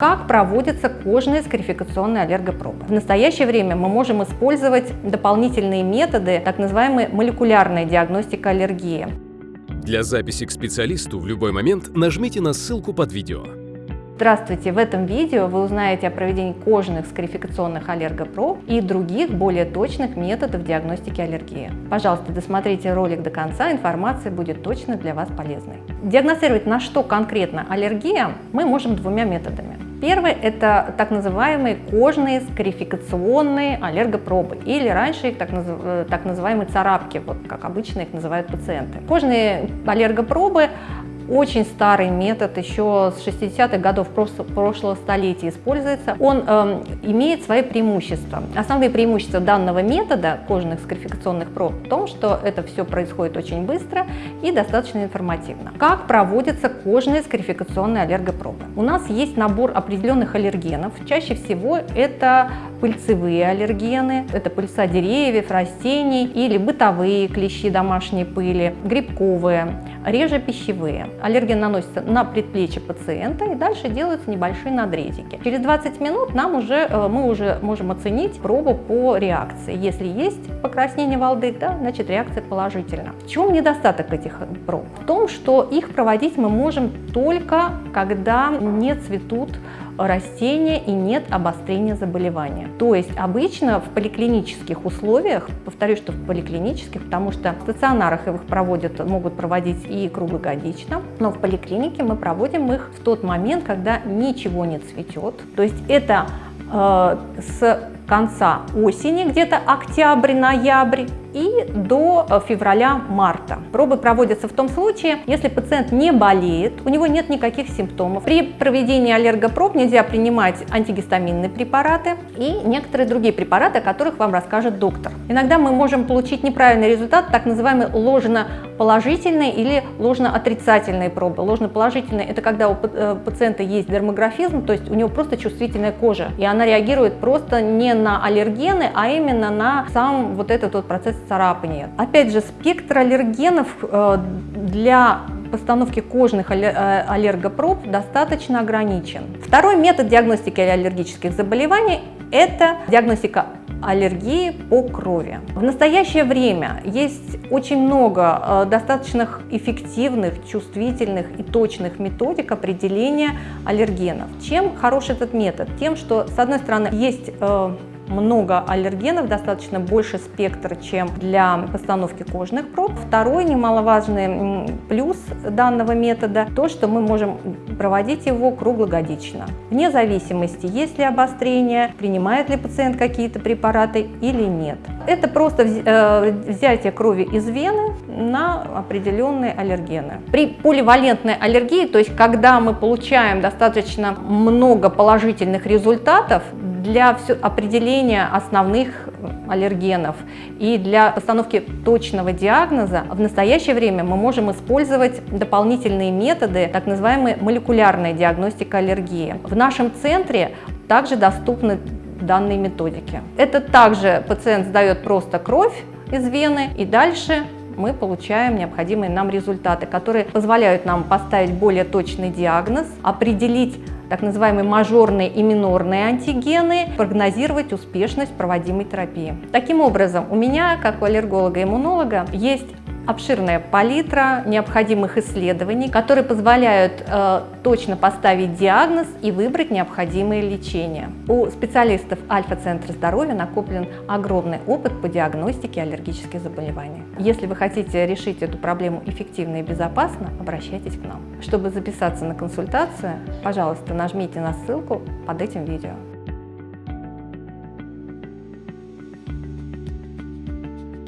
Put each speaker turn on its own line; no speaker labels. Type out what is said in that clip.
Как проводятся кожные скарификационные аллергопробы? В настоящее время мы можем использовать дополнительные методы, так называемая молекулярная диагностика аллергии.
Для записи к специалисту в любой момент нажмите на ссылку под видео.
Здравствуйте! В этом видео вы узнаете о проведении кожных скарификационных аллергопроб и других более точных методов диагностики аллергии. Пожалуйста, досмотрите ролик до конца, информация будет точно для вас полезной. Диагностировать на что конкретно аллергия мы можем двумя методами. Первый – это так называемые кожные скарификационные аллергопробы, или раньше их так, назыв... Э, так называемые царапки, вот как обычно их называют пациенты. Кожные аллергопробы очень старый метод, еще с 60-х годов прошлого столетия используется. Он э, имеет свои преимущества. Основные преимущества данного метода кожных скарификационных проб в том, что это все происходит очень быстро и достаточно информативно. Как проводятся кожные скарификационные аллергопробы? У нас есть набор определенных аллергенов. Чаще всего это пыльцевые аллергены, это пыльца деревьев, растений или бытовые клещи домашней пыли, грибковые, реже пищевые. Аллерген наносится на предплечье пациента и дальше делаются небольшие надрезики. Через 20 минут нам уже, э, мы уже можем оценить пробу по реакции. Если есть покраснение волдык, да, значит реакция положительна. В чем недостаток этих проб? В том, что их проводить мы можем только когда не цветут растения и нет обострения заболевания. То есть обычно в поликлинических условиях, повторюсь, что в поликлинических, потому что в стационарах их проводят, могут проводить и круглогодично, но в поликлинике мы проводим их в тот момент, когда ничего не цветет. То есть это э, с конца осени, где-то октябрь-ноябрь, и до э, февраля-марта. Пробы проводятся в том случае, если пациент не болеет, у него нет никаких симптомов. При проведении аллергопроб нельзя принимать антигистаминные препараты и некоторые другие препараты, о которых вам расскажет доктор. Иногда мы можем получить неправильный результат, так называемый ложно-положительные или ложно-отрицательные пробы. Ложно-положительные – это когда у э, пациента есть дермографизм, то есть у него просто чувствительная кожа, и она реагирует просто не на аллергены, а именно на сам вот этот вот процесс царапания. Опять же, спектр аллергенов э, для постановки кожных э, аллергопроб достаточно ограничен. Второй метод диагностики аллергических заболеваний – это диагностика аллергии по крови. В настоящее время есть очень много э, достаточно эффективных, чувствительных и точных методик определения аллергенов. Чем хорош этот метод? Тем, что с одной стороны есть много аллергенов, достаточно больше спектр, чем для постановки кожных проб. Второй немаловажный плюс данного метода, то, что мы можем проводить его круглогодично. Вне зависимости, есть ли обострение, принимает ли пациент какие-то препараты или нет. Это просто э, взятие крови из вены на определенные аллергены. При поливалентной аллергии, то есть когда мы получаем достаточно много положительных результатов, для определения основных аллергенов и для постановки точного диагноза в настоящее время мы можем использовать дополнительные методы, так называемая молекулярная диагностика аллергии. В нашем центре также доступны данные методики. Это также пациент сдает просто кровь из вены и дальше мы получаем необходимые нам результаты, которые позволяют нам поставить более точный диагноз, определить так называемые мажорные и минорные антигены, прогнозировать успешность проводимой терапии. Таким образом, у меня, как у аллерголога-иммунолога, есть обширная палитра необходимых исследований, которые позволяют э, точно поставить диагноз и выбрать необходимое лечение. У специалистов Альфа-центра здоровья накоплен огромный опыт по диагностике аллергических заболеваний. Если вы хотите решить эту проблему эффективно и безопасно, обращайтесь к нам. Чтобы записаться на консультацию, пожалуйста, нажмите на ссылку под этим видео.